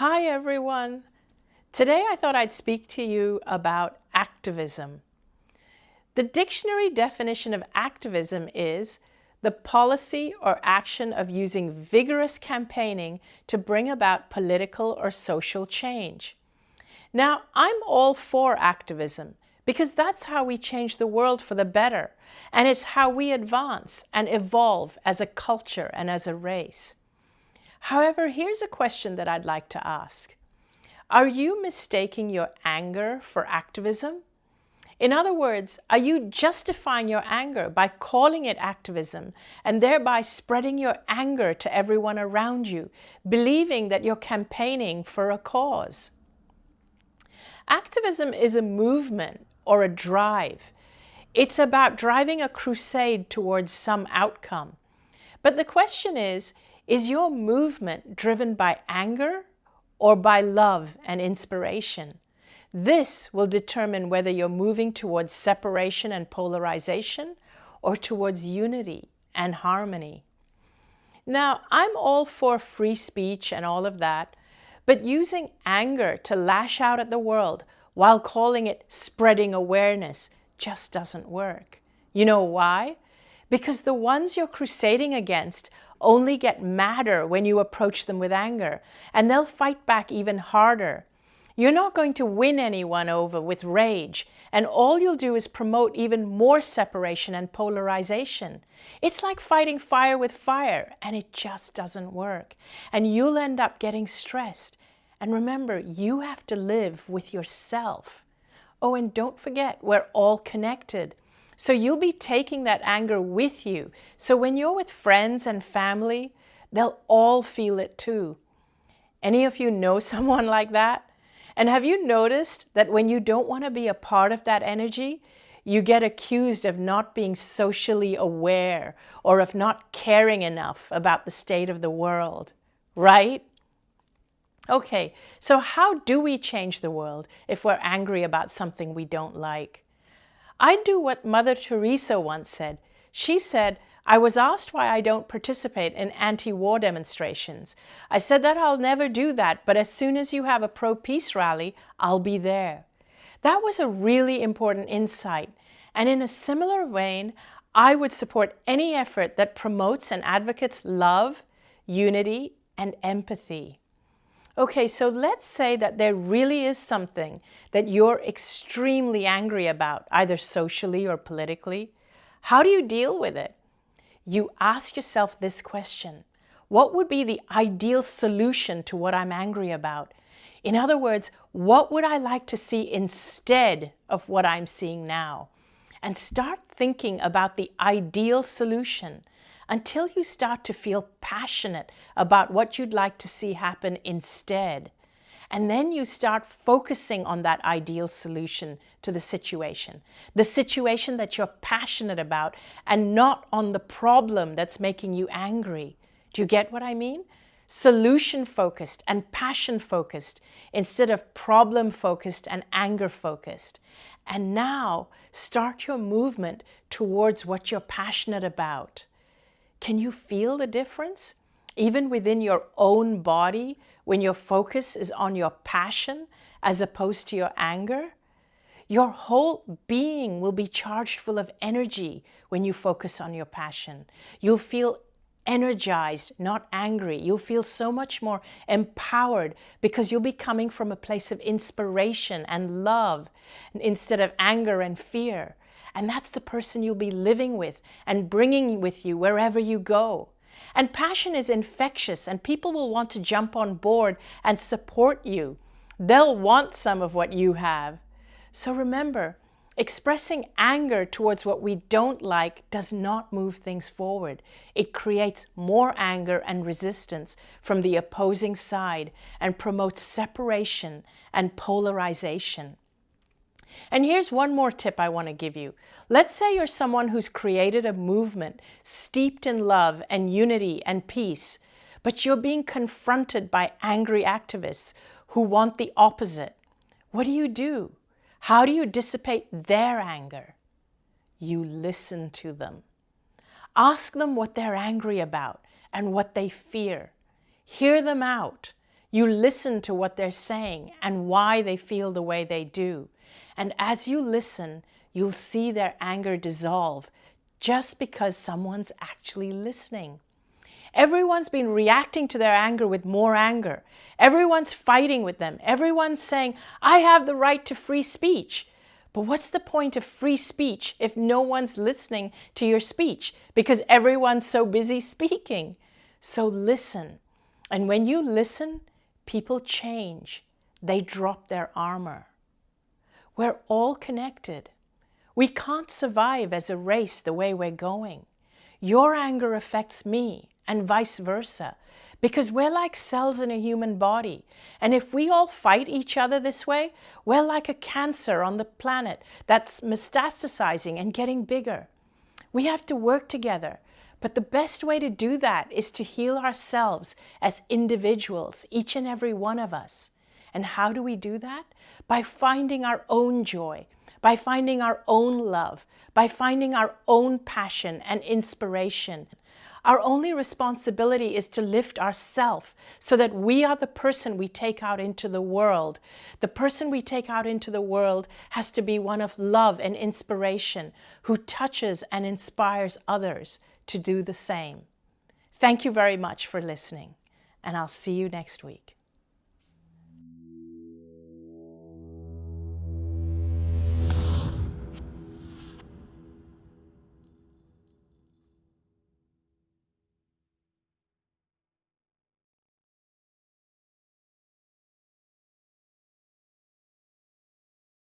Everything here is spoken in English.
Hi everyone. Today I thought I'd speak to you about activism. The dictionary definition of activism is the policy or action of using vigorous campaigning to bring about political or social change. Now, I'm all for activism because that's how we change the world for the better and it's how we advance and evolve as a culture and as a race. However, here's a question that I'd like to ask. Are you mistaking your anger for activism? In other words, are you justifying your anger by calling it activism and thereby spreading your anger to everyone around you, believing that you're campaigning for a cause? Activism is a movement or a drive. It's about driving a crusade towards some outcome. But the question is, is your movement driven by anger or by love and inspiration? This will determine whether you're moving towards separation and polarization or towards unity and harmony. Now, I'm all for free speech and all of that, but using anger to lash out at the world while calling it spreading awareness just doesn't work. You know why? Because the ones you're crusading against only get madder when you approach them with anger, and they'll fight back even harder. You're not going to win anyone over with rage, and all you'll do is promote even more separation and polarization. It's like fighting fire with fire, and it just doesn't work. And you'll end up getting stressed. And remember, you have to live with yourself. Oh, and don't forget, we're all connected. So you'll be taking that anger with you. So when you're with friends and family, they'll all feel it too. Any of you know someone like that? And have you noticed that when you don't want to be a part of that energy, you get accused of not being socially aware or of not caring enough about the state of the world, right? Okay, so how do we change the world if we're angry about something we don't like? I do what Mother Teresa once said. She said, I was asked why I don't participate in anti-war demonstrations. I said that I'll never do that, but as soon as you have a pro-peace rally, I'll be there. That was a really important insight. And in a similar vein, I would support any effort that promotes and advocates love, unity, and empathy. Okay, so let's say that there really is something that you're extremely angry about, either socially or politically. How do you deal with it? You ask yourself this question. What would be the ideal solution to what I'm angry about? In other words, what would I like to see instead of what I'm seeing now? And start thinking about the ideal solution until you start to feel passionate about what you'd like to see happen instead. And then you start focusing on that ideal solution to the situation, the situation that you're passionate about and not on the problem that's making you angry. Do you get what I mean? Solution focused and passion focused instead of problem focused and anger focused. And now start your movement towards what you're passionate about. Can you feel the difference? Even within your own body, when your focus is on your passion as opposed to your anger? Your whole being will be charged full of energy when you focus on your passion. You'll feel energized, not angry. You'll feel so much more empowered because you'll be coming from a place of inspiration and love instead of anger and fear. And that's the person you'll be living with and bringing with you wherever you go. And passion is infectious and people will want to jump on board and support you. They'll want some of what you have. So remember, expressing anger towards what we don't like does not move things forward. It creates more anger and resistance from the opposing side and promotes separation and polarization. And here's one more tip I want to give you. Let's say you're someone who's created a movement steeped in love and unity and peace, but you're being confronted by angry activists who want the opposite. What do you do? How do you dissipate their anger? You listen to them. Ask them what they're angry about and what they fear. Hear them out. You listen to what they're saying and why they feel the way they do. And as you listen, you'll see their anger dissolve just because someone's actually listening. Everyone's been reacting to their anger with more anger. Everyone's fighting with them. Everyone's saying, I have the right to free speech. But what's the point of free speech if no one's listening to your speech because everyone's so busy speaking? So listen. And when you listen, people change. They drop their armor. We're all connected. We can't survive as a race the way we're going. Your anger affects me and vice versa because we're like cells in a human body. And if we all fight each other this way, we're like a cancer on the planet that's metastasizing and getting bigger. We have to work together. But the best way to do that is to heal ourselves as individuals, each and every one of us. And how do we do that? By finding our own joy, by finding our own love, by finding our own passion and inspiration. Our only responsibility is to lift ourself so that we are the person we take out into the world. The person we take out into the world has to be one of love and inspiration who touches and inspires others to do the same. Thank you very much for listening, and I'll see you next week.